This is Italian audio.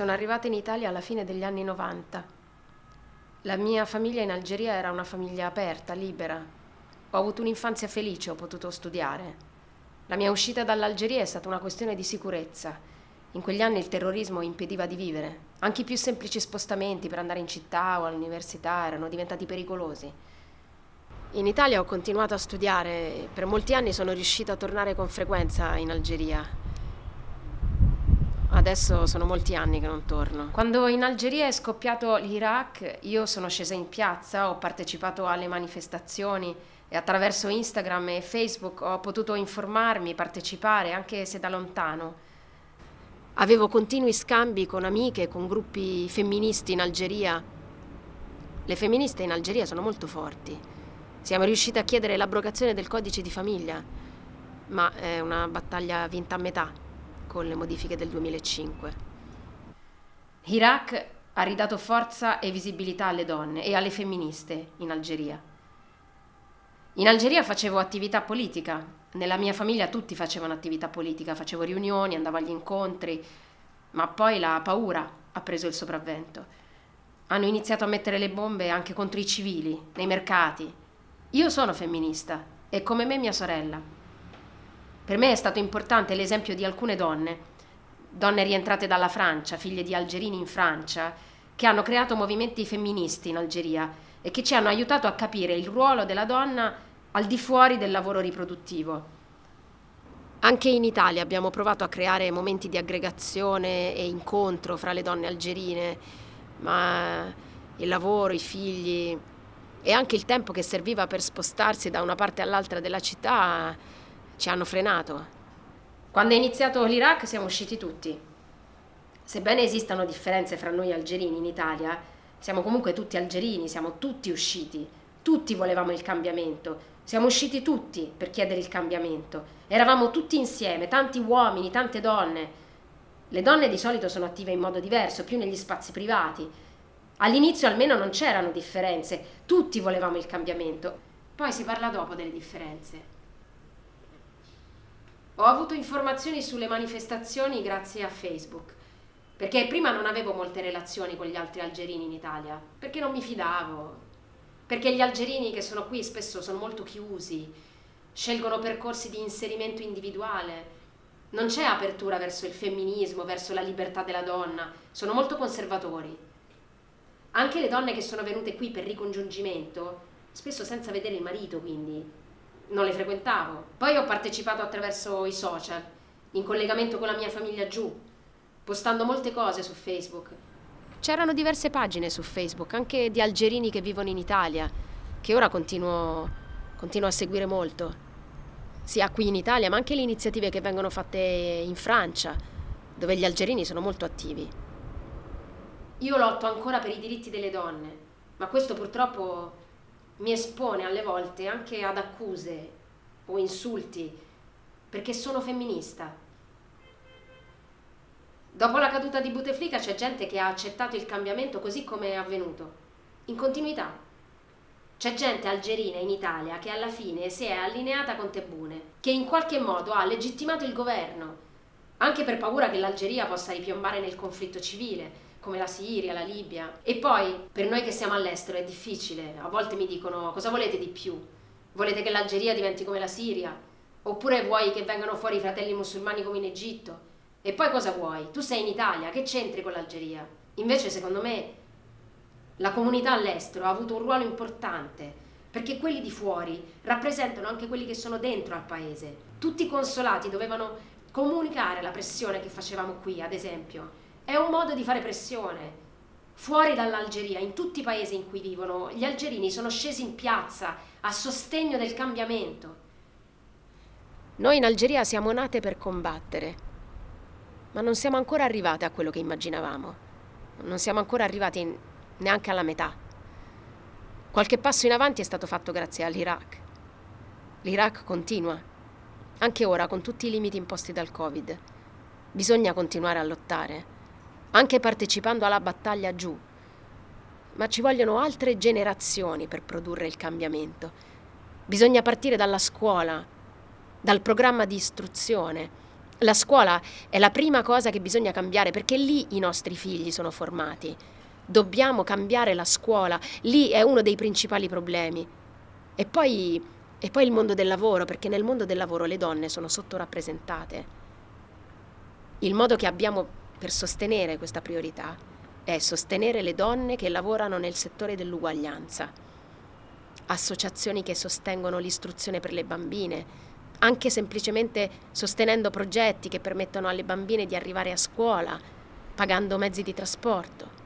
Sono arrivata in Italia alla fine degli anni 90. La mia famiglia in Algeria era una famiglia aperta, libera. Ho avuto un'infanzia felice, ho potuto studiare. La mia uscita dall'Algeria è stata una questione di sicurezza. In quegli anni il terrorismo impediva di vivere. Anche i più semplici spostamenti per andare in città o all'università erano diventati pericolosi. In Italia ho continuato a studiare e per molti anni sono riuscita a tornare con frequenza in Algeria. Adesso sono molti anni che non torno. Quando in Algeria è scoppiato l'Iraq, io sono scesa in piazza, ho partecipato alle manifestazioni e attraverso Instagram e Facebook ho potuto informarmi, partecipare, anche se da lontano. Avevo continui scambi con amiche, con gruppi femministi in Algeria. Le femministe in Algeria sono molto forti. Siamo riuscite a chiedere l'abrogazione del codice di famiglia, ma è una battaglia vinta a metà con le modifiche del 2005. Iraq ha ridato forza e visibilità alle donne e alle femministe in Algeria. In Algeria facevo attività politica, nella mia famiglia tutti facevano attività politica, facevo riunioni, andavo agli incontri, ma poi la paura ha preso il sopravvento. Hanno iniziato a mettere le bombe anche contro i civili, nei mercati. Io sono femminista e come me mia sorella. Per me è stato importante l'esempio di alcune donne, donne rientrate dalla Francia, figlie di algerini in Francia, che hanno creato movimenti femministi in Algeria e che ci hanno aiutato a capire il ruolo della donna al di fuori del lavoro riproduttivo. Anche in Italia abbiamo provato a creare momenti di aggregazione e incontro fra le donne algerine, ma il lavoro, i figli e anche il tempo che serviva per spostarsi da una parte all'altra della città ci hanno frenato. Quando è iniziato l'Iraq siamo usciti tutti. Sebbene esistano differenze fra noi algerini in Italia, siamo comunque tutti algerini, siamo tutti usciti. Tutti volevamo il cambiamento. Siamo usciti tutti per chiedere il cambiamento. Eravamo tutti insieme, tanti uomini, tante donne. Le donne di solito sono attive in modo diverso, più negli spazi privati. All'inizio almeno non c'erano differenze, tutti volevamo il cambiamento. Poi si parla dopo delle differenze. Ho avuto informazioni sulle manifestazioni grazie a Facebook, perché prima non avevo molte relazioni con gli altri algerini in Italia, perché non mi fidavo, perché gli algerini che sono qui spesso sono molto chiusi, scelgono percorsi di inserimento individuale, non c'è apertura verso il femminismo, verso la libertà della donna, sono molto conservatori. Anche le donne che sono venute qui per ricongiungimento, spesso senza vedere il marito, quindi non le frequentavo. Poi ho partecipato attraverso i social, in collegamento con la mia famiglia giù, postando molte cose su Facebook. C'erano diverse pagine su Facebook, anche di algerini che vivono in Italia, che ora continuo, continuo a seguire molto, sia qui in Italia, ma anche le iniziative che vengono fatte in Francia, dove gli algerini sono molto attivi. Io lotto ancora per i diritti delle donne, ma questo purtroppo mi espone alle volte anche ad accuse o insulti perché sono femminista. Dopo la caduta di Bouteflika c'è gente che ha accettato il cambiamento così come è avvenuto, in continuità. C'è gente algerina in Italia che alla fine si è allineata con Tebune, che in qualche modo ha legittimato il governo, anche per paura che l'Algeria possa ripiombare nel conflitto civile, come la Siria, la Libia. E poi, per noi che siamo all'estero è difficile, a volte mi dicono cosa volete di più? Volete che l'Algeria diventi come la Siria? Oppure vuoi che vengano fuori i fratelli musulmani come in Egitto? E poi cosa vuoi? Tu sei in Italia, che c'entri con l'Algeria? Invece, secondo me, la comunità all'estero ha avuto un ruolo importante perché quelli di fuori rappresentano anche quelli che sono dentro al paese. Tutti i consolati dovevano comunicare la pressione che facevamo qui, ad esempio, è un modo di fare pressione. Fuori dall'Algeria, in tutti i paesi in cui vivono, gli algerini sono scesi in piazza a sostegno del cambiamento. Noi in Algeria siamo nate per combattere, ma non siamo ancora arrivate a quello che immaginavamo. Non siamo ancora arrivati neanche alla metà. Qualche passo in avanti è stato fatto grazie all'Iraq. L'Iraq continua, anche ora con tutti i limiti imposti dal Covid. Bisogna continuare a lottare anche partecipando alla battaglia giù. Ma ci vogliono altre generazioni per produrre il cambiamento. Bisogna partire dalla scuola, dal programma di istruzione, La scuola è la prima cosa che bisogna cambiare perché lì i nostri figli sono formati. Dobbiamo cambiare la scuola, lì è uno dei principali problemi. E poi, e poi il mondo del lavoro, perché nel mondo del lavoro le donne sono sottorappresentate. Il modo che abbiamo per sostenere questa priorità è sostenere le donne che lavorano nel settore dell'uguaglianza, associazioni che sostengono l'istruzione per le bambine, anche semplicemente sostenendo progetti che permettono alle bambine di arrivare a scuola, pagando mezzi di trasporto.